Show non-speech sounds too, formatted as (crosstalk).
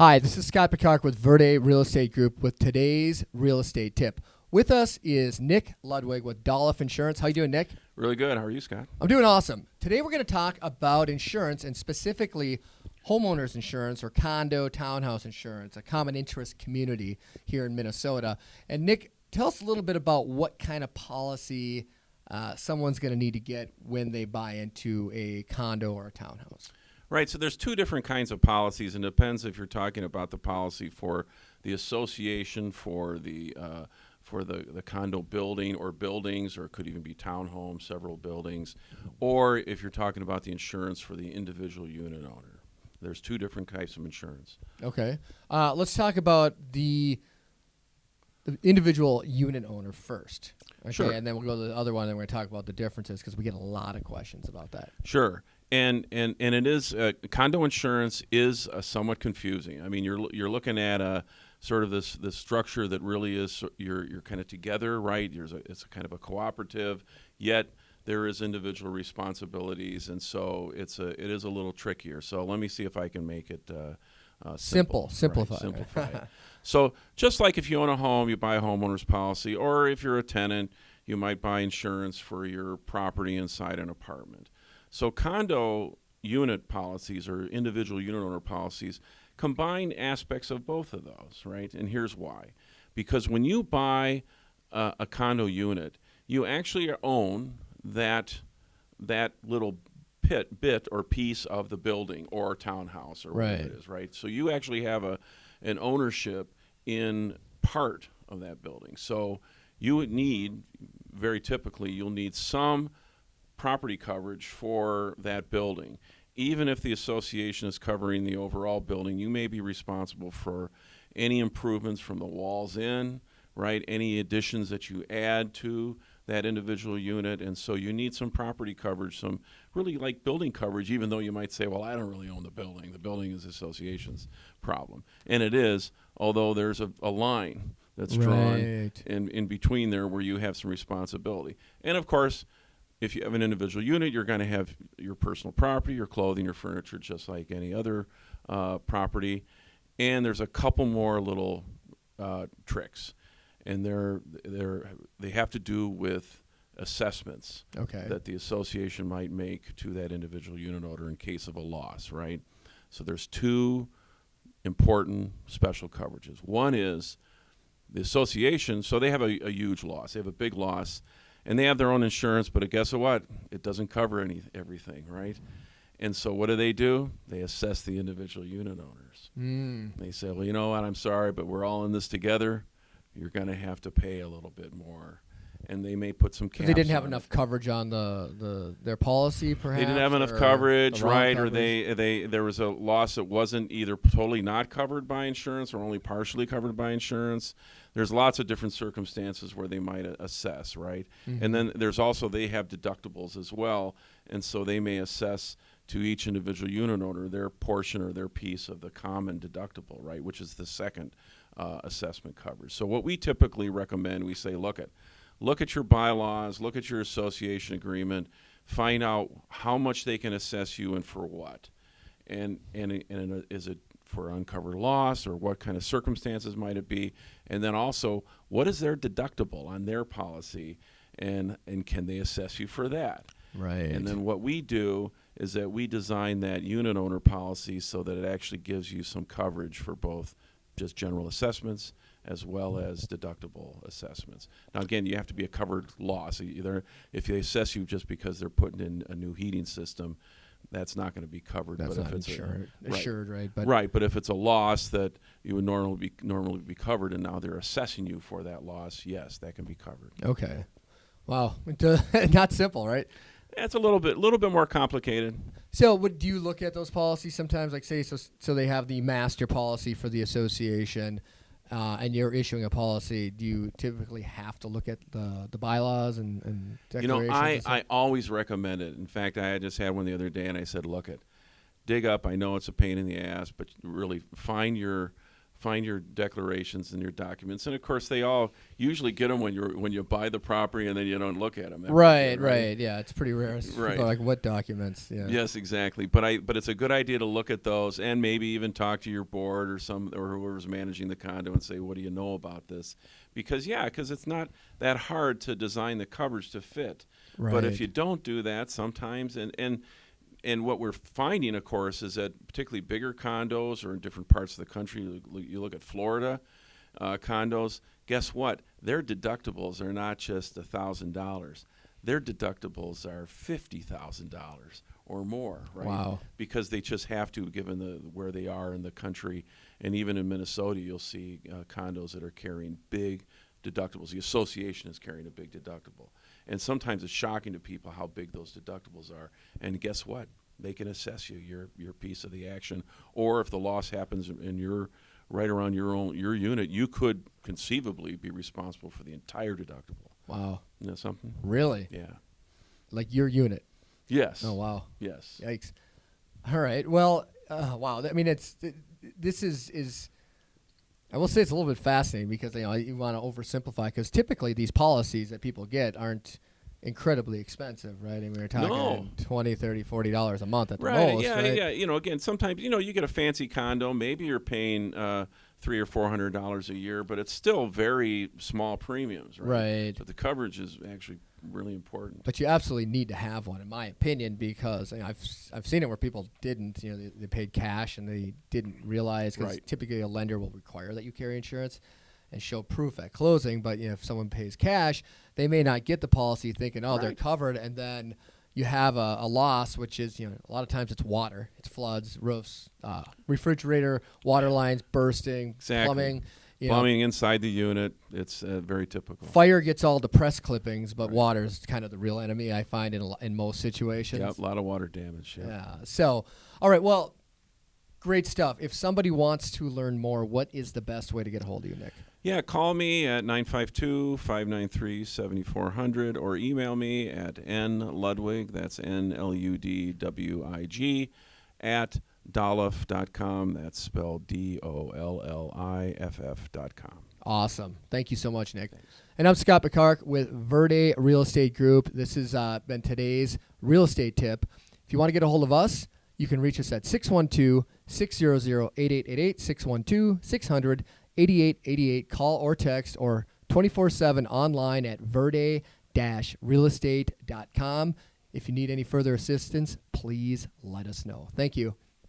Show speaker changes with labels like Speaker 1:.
Speaker 1: Hi, this is Scott Picard with Verde Real Estate Group with today's real estate tip. With us is Nick Ludwig with Dolliff Insurance. How you doing, Nick?
Speaker 2: Really good. How are you, Scott?
Speaker 1: I'm doing awesome. Today we're going to talk about insurance and specifically homeowners insurance or condo townhouse insurance, a common interest community here in Minnesota. And Nick, tell us a little bit about what kind of policy uh, someone's going to need to get when they buy into a condo or a townhouse.
Speaker 2: Right. So there's two different kinds of policies, and it depends if you're talking about the policy for the association, for the uh, for the, the condo building or buildings, or it could even be townhomes, several buildings, or if you're talking about the insurance for the individual unit owner. There's two different types of insurance.
Speaker 1: Okay. Uh, let's talk about the the individual unit owner first. Okay,
Speaker 2: Sure.
Speaker 1: and then we'll go to the other one, and we're going to talk about the differences because we get a lot of questions about that.
Speaker 2: Sure. And and and it is uh, condo insurance is uh, somewhat confusing. I mean, you're you're looking at a sort of this this structure that really is you're you're kind of together, right? There's a, it's a kind of a cooperative, yet there is individual responsibilities, and so it's a it is a little trickier. So let me see if I can make it uh, uh,
Speaker 1: Simple,
Speaker 2: simple,
Speaker 1: simplify.
Speaker 2: Right, simplify. it. (laughs) So just like if you own a home, you buy a homeowner's policy, or if you're a tenant, you might buy insurance for your property inside an apartment. So condo unit policies or individual unit owner policies combine aspects of both of those, right? And here's why. Because when you buy uh, a condo unit, you actually own that that little pit bit or piece of the building or townhouse or whatever
Speaker 1: Right.
Speaker 2: it is, right? So you actually have a an ownership in part of that building. So you would need very typically you'll need some property coverage for that building. Even if the association is covering the overall building, you may be responsible for any improvements from the walls in, right? Any additions that you add to that individual unit. And so you need some property coverage, some really like building coverage, even though you might say, well, I don't really own the building. The building is the association's problem. And it is, although there's a, a line that's drawn in, in between there where you have some responsibility. And of course, if you have an individual unit, you're going to have your personal property, your clothing, your furniture, just like any other uh, property. And there's a couple more little uh, tricks, and they're they're they have to do with assessments
Speaker 1: Okay.
Speaker 2: that the association might make to that individual unit owner in case of a loss, right? So there's two important special coverages. One is the association, so they have a, a huge loss. They have a big loss, and they have their own insurance, but guess what? It doesn't cover any everything, right? And so what do they do? They assess the individual unit owners.
Speaker 1: Mm.
Speaker 2: They say, well, you know what? I'm sorry, but we're all in this together. You're going to have to pay a little bit more. And they may put some caps.
Speaker 1: They didn't have
Speaker 2: on it.
Speaker 1: enough coverage on the, the their policy, perhaps.
Speaker 2: They didn't have enough coverage, right? Or they they there was a loss that wasn't either totally not covered by insurance or only partially covered by insurance. There's lots of different circumstances where they might assess, right?
Speaker 1: Mm-hmm.
Speaker 2: And then there's also they have deductibles as well, and so they may assess to each individual unit owner their portion or their piece of the common deductible, right? Which is the second uh, assessment coverage. So what we typically recommend, we say, look at look at your bylaws, look at your association agreement, find out how much they can assess you and for what. And, and, and is it for uncovered loss or what kind of circumstances might it be? And then also, what is their deductible on their policy and, and can they assess you for that?
Speaker 1: Right.
Speaker 2: And then what we do is that we design that unit owner policy so that it actually gives you some coverage for both just general assessments as well as deductible assessments. Now, again, you have to be a covered loss. Either if they assess you just because they're putting in a new heating system, that's not going to be covered.
Speaker 1: That's
Speaker 2: but
Speaker 1: not
Speaker 2: if it's a- right.
Speaker 1: assured, right? But
Speaker 2: right, but if it's a loss that you would normally be normally be covered, and now they're assessing you for that loss, yes, that can be covered.
Speaker 1: okay. Wow, (laughs) not simple, right?
Speaker 2: It's a little bit, a little bit more complicated.
Speaker 1: So, would do you look at those policies sometimes? Like, say, so so they have the master policy for the association, uh, and you're issuing a policy. Do you typically have to look at the the bylaws and, and
Speaker 2: You know. I? I always recommend it. In fact, I just had one the other day, and I said, "Look, it, dig up. I know it's a pain in the ass, but really find your find your declarations and your documents, and of course they all usually get them when you when you buy the property and then you don't look at them.
Speaker 1: Right, right, yeah, it's pretty rare. It's
Speaker 2: Right.
Speaker 1: Like what documents? Yeah.
Speaker 2: Yes, exactly. But I but it's a good idea to look at those and maybe even talk to your board or some or whoever's managing the condo and say, what do you know about this? Because yeah, because it's not that hard to design the coverage to fit.
Speaker 1: Right.
Speaker 2: But if you don't do that, sometimes and and and what we're finding, of course, is that particularly bigger condos or in different parts of the country, you look- at Florida uh, condos. Guess what? Their deductibles are not just a thousand dollars. Their deductibles are fifty thousand dollars or more, right?
Speaker 1: Wow.
Speaker 2: Because they just have to, given the where they are in the country, and even in Minnesota, you'll see uh, condos that are carrying big deductibles. The association is carrying a big deductible, and sometimes it's shocking to people how big those deductibles are. And guess what? They can assess you your your piece of the action, or if the loss happens in your right around your own your unit, you could conceivably be responsible for the entire deductible.
Speaker 1: Wow.
Speaker 2: Isn't that something?
Speaker 1: Really?
Speaker 2: Yeah.
Speaker 1: Like your unit?
Speaker 2: Yes.
Speaker 1: Oh wow.
Speaker 2: Yes.
Speaker 1: Yikes. All right. Well, uh, wow. I mean, it's th- this is is. I will say it's a little bit fascinating because you know you want to oversimplify because typically these policies that people get aren't incredibly expensive, right? I mean, we're talking
Speaker 2: No.
Speaker 1: 20 30 40 dollars a month at the
Speaker 2: right
Speaker 1: most,
Speaker 2: yeah
Speaker 1: right?
Speaker 2: yeah you know again sometimes you know you get a fancy condo maybe you're paying uh, three or four hundred dollars a year but it's still very small premiums right
Speaker 1: Right.
Speaker 2: but the coverage is actually really important
Speaker 1: But you absolutely need to have one, in my opinion, because you know, I've I've seen it where people didn't, you know, they, they paid cash and they didn't realize because
Speaker 2: Right.
Speaker 1: typically a lender will require that you carry insurance and show proof at closing. But you know, if someone pays cash, they may not get the policy thinking, oh, they're covered, and then you have a, a loss, which is you know a lot of times it's water, it's floods, roofs, uh, refrigerator, water lines bursting,
Speaker 2: Exactly.
Speaker 1: plumbing. You know,
Speaker 2: plumbing inside the unit it's uh, very typical
Speaker 1: Fire gets all the press clippings, but water is kind of the real enemy. I find in a, in most situations.
Speaker 2: yeah a lot of water damage yeah.
Speaker 1: Yeah. So, all right. Well, great stuff. If somebody wants to learn more, what is the best way to get a hold of you, Nick?
Speaker 2: Yeah, call me at 952-593-7400 or email me at nludwig, that's N-L-U-D-W-I-G, at dolliff.com, that's spelled D-O-L-L-I-F-F dot com.
Speaker 1: Awesome. Thank you so much, Nick. And I'm Scott Picard with Verde Real Estate Group. This has uh, been today's real estate tip. If you want to get a hold of us, you can reach us at 612 600 8888, 612 600 8888. Call or text or 24 7 online at verde realestate.com. If you need any further assistance, please let us know. Thank you.